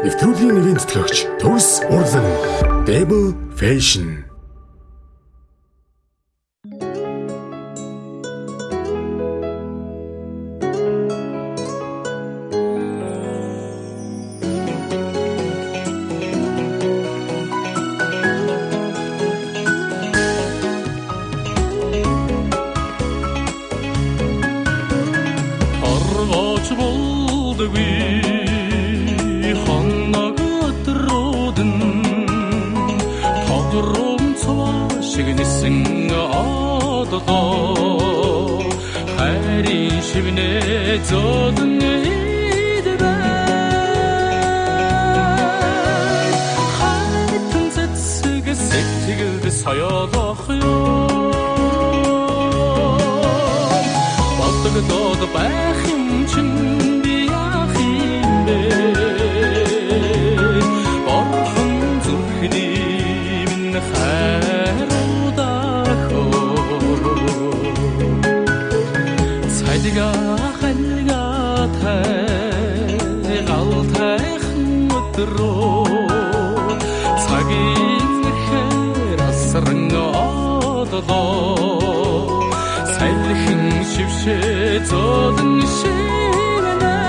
Нэвтрүүлгийн нэрийн тэтгэгч Төгс Урлан Debo Fashion. Хорвооч болдоггүй хоног Тогром цаваа шиг нисэн одлоо Хайрын шивнэ зэцэг сэтгэлд соёолох ёо. Бодогдоод байх юм Цайдга хальга тай галтайхан өдрөө. Цагийн хэр асран одлоо Сайхан шившээ зодон шивнэ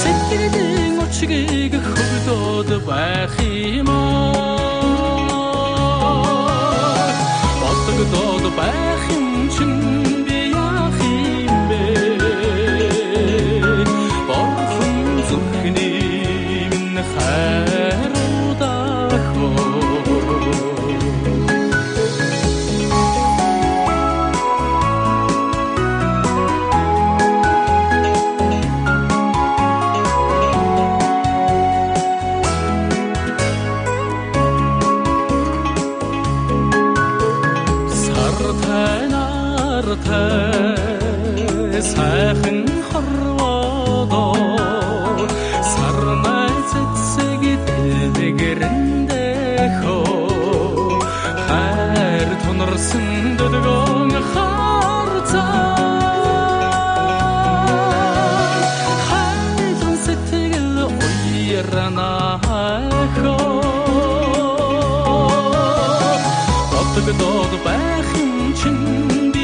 Сэтгэлийн очгийг хөвдөөд байх Бодогдоод байх хуртай сайхан хорвоодо сармай цэцэг дэгрэндэ хо хайр тунарсан дөдгөн харцаа. Хайрын сэтгэл уйрана хо Отдог дог байх юм чинь